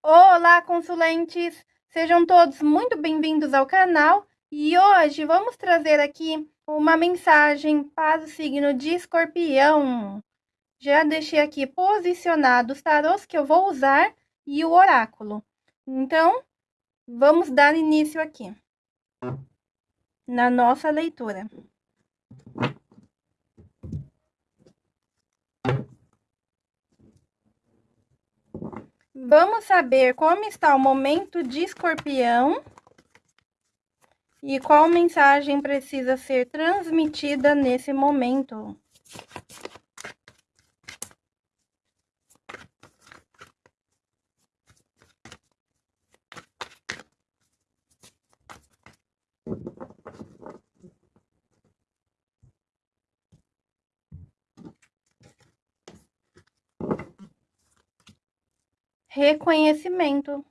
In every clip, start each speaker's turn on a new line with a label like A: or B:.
A: Olá, consulentes! Sejam todos muito bem-vindos ao canal e hoje vamos trazer aqui uma mensagem para o signo de escorpião. Já deixei aqui posicionados os tarôs que eu vou usar e o oráculo. Então, vamos dar início aqui na nossa leitura. Vamos saber como está o momento de escorpião e qual mensagem precisa ser transmitida nesse momento. Reconhecimento.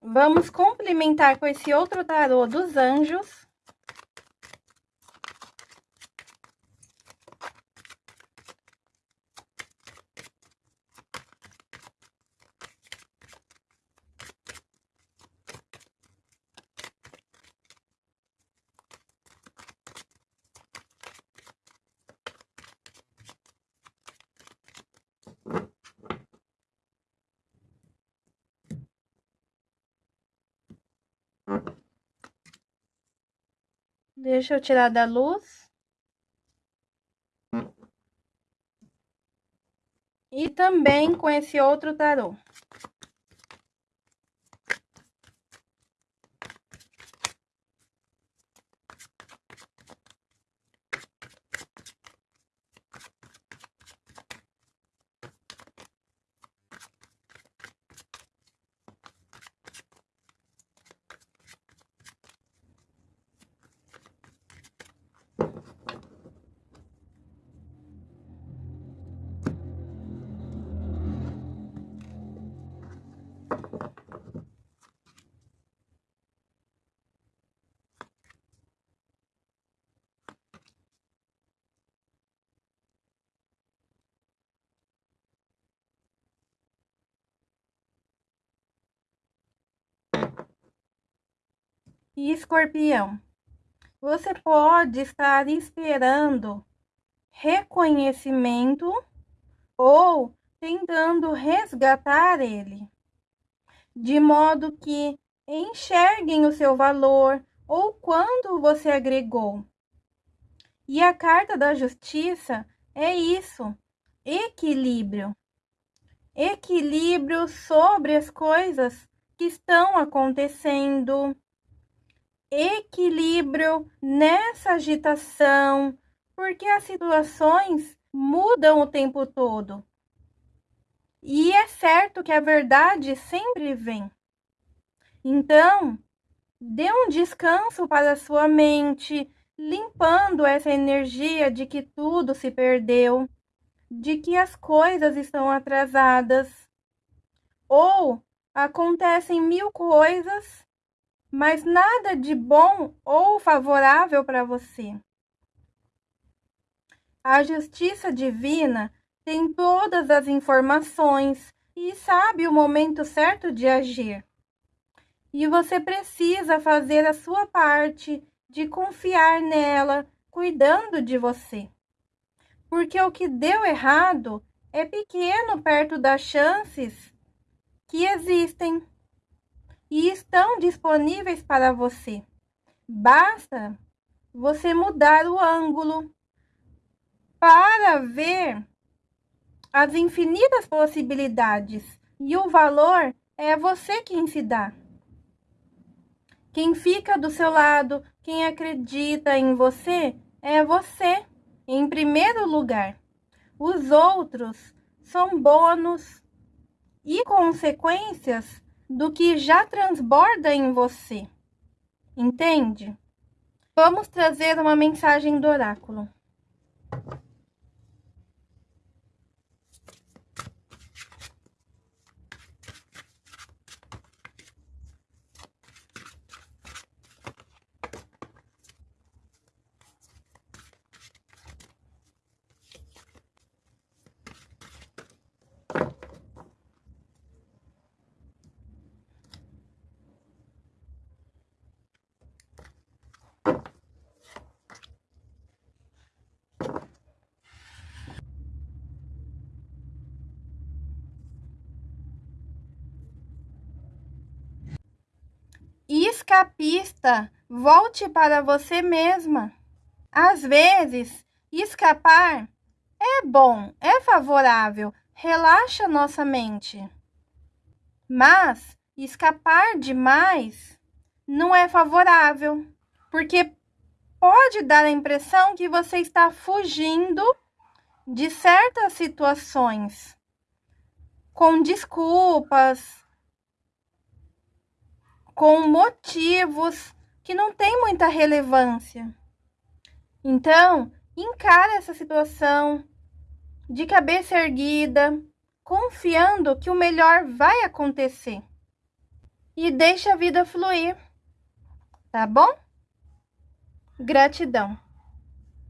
A: Vamos complementar com esse outro tarô dos anjos. Deixa eu tirar da luz. E também com esse outro tarô. E escorpião, você pode estar esperando reconhecimento ou tentando resgatar ele, de modo que enxerguem o seu valor ou quanto você agregou. E a carta da justiça é isso: equilíbrio. Equilíbrio sobre as coisas que estão acontecendo equilíbrio nessa agitação, porque as situações mudam o tempo todo. E é certo que a verdade sempre vem. Então, dê um descanso para a sua mente, limpando essa energia de que tudo se perdeu, de que as coisas estão atrasadas, ou acontecem mil coisas mas nada de bom ou favorável para você. A justiça divina tem todas as informações e sabe o momento certo de agir. E você precisa fazer a sua parte de confiar nela, cuidando de você. Porque o que deu errado é pequeno perto das chances que existem estão disponíveis para você. Basta você mudar o ângulo para ver as infinitas possibilidades e o valor é você quem se dá. Quem fica do seu lado, quem acredita em você, é você, em primeiro lugar. Os outros são bônus e consequências do que já transborda em você. Entende? Vamos trazer uma mensagem do oráculo. Escapista, volte para você mesma. Às vezes, escapar é bom, é favorável, relaxa nossa mente. Mas escapar demais não é favorável, porque pode dar a impressão que você está fugindo de certas situações com desculpas, com motivos que não têm muita relevância. Então, encara essa situação de cabeça erguida, confiando que o melhor vai acontecer. E deixa a vida fluir. Tá bom? Gratidão.